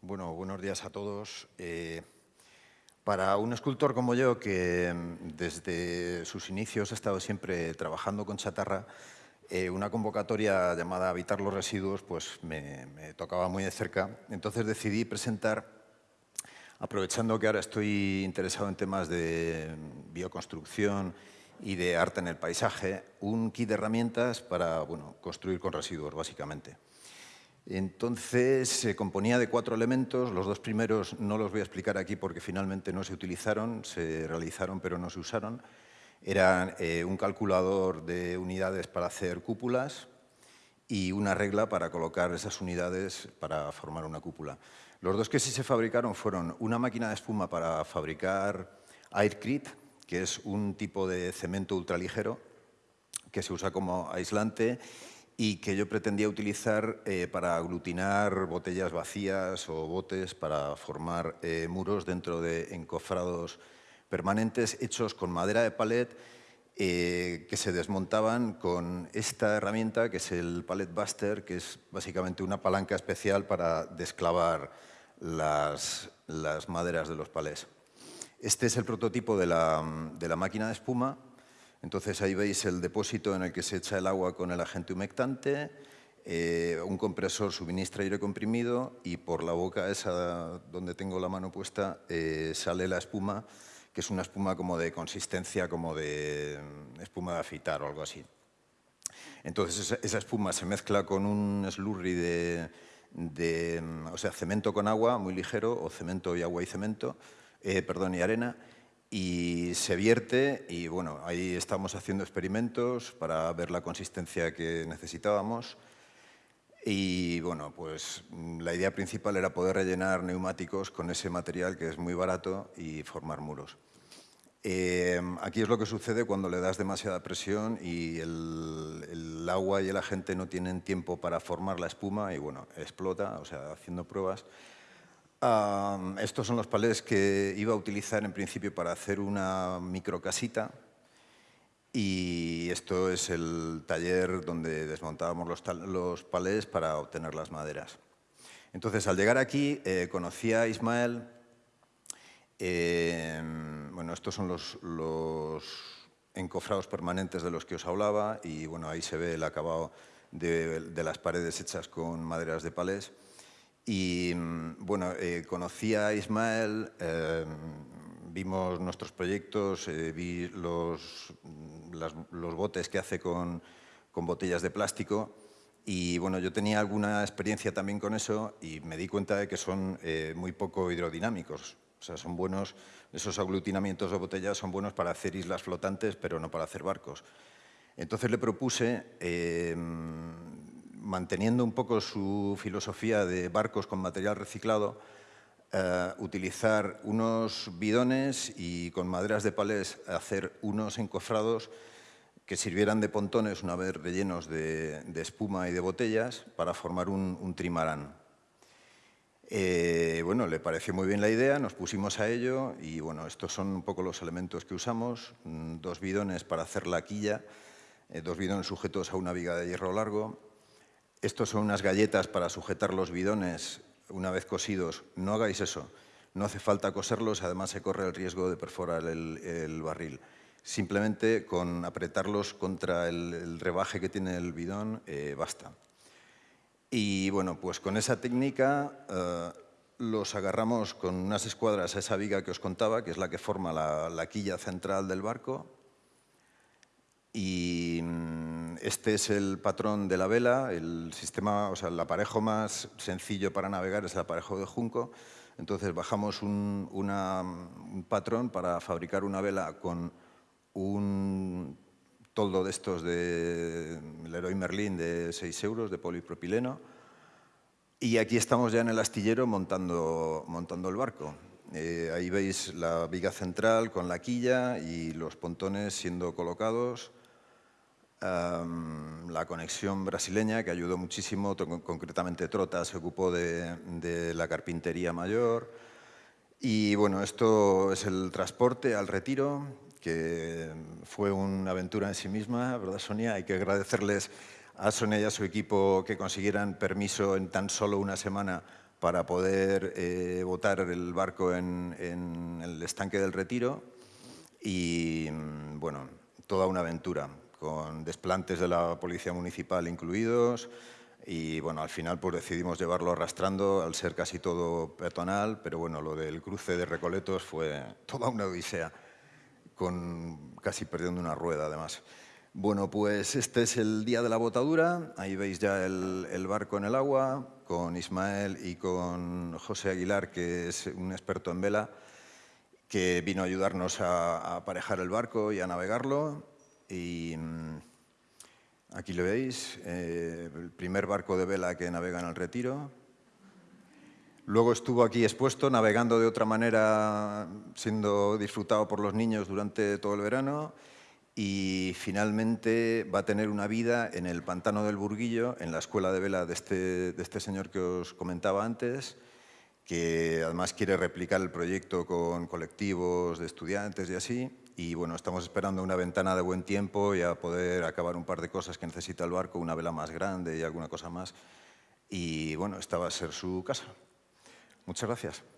Bueno, buenos días a todos. Eh, para un escultor como yo, que mm, desde sus inicios ha estado siempre trabajando con chatarra, eh, una convocatoria llamada Habitar los residuos pues me tocaba muy de cerca. Entonces decidí presentar, aprovechando que ahora estoy interesado en temas de mm, bioconstrucción y de arte en el paisaje, un kit de herramientas para bueno, construir con residuos, básicamente. Entonces se componía de cuatro elementos, los dos primeros no los voy a explicar aquí porque finalmente no se utilizaron, se realizaron pero no se usaron. Eran eh, un calculador de unidades para hacer cúpulas y una regla para colocar esas unidades para formar una cúpula. Los dos que sí se fabricaron fueron una máquina de espuma para fabricar Aircrete, que es un tipo de cemento ultraligero que se usa como aislante y que yo pretendía utilizar eh, para aglutinar botellas vacías o botes para formar eh, muros dentro de encofrados permanentes hechos con madera de palet eh, que se desmontaban con esta herramienta que es el Pallet Buster, que es básicamente una palanca especial para desclavar las, las maderas de los palés. Este es el prototipo de la, de la máquina de espuma entonces ahí veis el depósito en el que se echa el agua con el agente humectante, eh, un compresor suministra aire comprimido y por la boca esa donde tengo la mano puesta eh, sale la espuma, que es una espuma como de consistencia como de mm, espuma de afitar o algo así. Entonces esa, espuma se mezcla con un slurry de, de, mm, o sea, cemento con agua muy ligero o cemento y agua y cemento, eh, perdón, y arena, y se vierte y bueno, ahí estamos haciendo experimentos para ver la consistencia que necesitábamos y bueno, pues la idea principal era poder rellenar neumáticos con ese material que es muy barato y formar muros. Eh, aquí es lo que sucede cuando le das demasiada presión y el, el, agua y el agente no tienen tiempo para formar la espuma y bueno, explota, o sea, haciendo pruebas estos son los palés que iba a utilizar en principio para hacer una microcasita y esto es el taller donde desmontábamos los, los palés para obtener las maderas. Entonces, al llegar aquí, eh, conocí a Ismael. Eh, bueno, estos son los, encofrados permanentes de los que os hablaba y bueno, ahí se ve el acabado de, de las paredes hechas con maderas de palés. Y mm, bueno, eh, conocí a Ismael, eh, vimos nuestros proyectos, eh, vi los, las, los, botes que hace con, con, botellas de plástico y bueno, yo tenía alguna experiencia también con eso y me di cuenta de que son eh, muy poco hidrodinámicos. O sea, son buenos, esos aglutinamientos de botellas son buenos para hacer islas flotantes, pero no para hacer barcos. Entonces le propuse manteniendo un poco su filosofía de barcos con material reciclado, eh, utilizar unos bidones y con maderas de palés hacer unos encofrados que sirvieran de pontones una vez rellenos de, espuma y de botellas para formar un, un trimarán. Eh, bueno, le pareció muy bien la idea, nos pusimos a ello y bueno, estos son un poco los elementos que usamos. Mm, dos bidones para hacer la quilla, eh, dos bidones sujetos a una viga de hierro largo, estos son unas galletas para sujetar los bidones una vez cosidos. No hagáis eso. No hace falta coserlos, además se corre el riesgo de perforar el, barril. Simplemente con apretarlos contra el, el rebaje que tiene el bidón eh, basta. Y bueno, pues con esa técnica eh, los agarramos con unas escuadras a esa viga que os contaba, que es la que forma la, la quilla central del barco. Y este es el patrón de la vela, el sistema, o sea, el aparejo más sencillo para navegar es el aparejo de junco. Entonces bajamos un, una, un patrón para fabricar una vela con un toldo de estos de Leroy Merlin de 6 euros de polipropileno. Y aquí estamos ya en el astillero montando, montando el barco. Eh, ahí veis la viga central con la quilla y los pontones siendo colocados la conexión brasileña, que ayudó muchísimo, concretamente Trota se ocupó de, la carpintería mayor. Y bueno, esto es el transporte al retiro, que fue una aventura en sí misma, ¿verdad Sonia? Hay que agradecerles a Sonia y a su equipo que consiguieran permiso en tan solo una semana para poder eh, botar el barco en, en, el estanque del Retiro y, mm, bueno, toda una aventura, con desplantes de la Policía Municipal incluidos y, bueno, al final pues decidimos llevarlo arrastrando al ser casi todo peatonal, pero, bueno, lo del cruce de Recoletos fue toda una odisea, con casi perdiendo una rueda, además. Bueno, pues este es el día de la botadura. Ahí veis ya el, barco en el agua, con Ismael y con José Aguilar, que es un experto en vela, que vino a ayudarnos a, aparejar el barco y a navegarlo. Y mm, aquí lo veis, eh, el primer barco de vela que navega en el Retiro. Luego estuvo aquí expuesto, navegando de otra manera, siendo disfrutado por los niños durante todo el verano y finalmente va a tener una vida en el Pantano del Burguillo, en la escuela de vela de este, de este señor que os comentaba antes, que además quiere replicar el proyecto con colectivos de estudiantes y así. Y bueno, estamos esperando una ventana de buen tiempo y a poder acabar un par de cosas que necesita el barco, una vela más grande y alguna cosa más. Y bueno, esta va a ser su casa. Muchas gracias.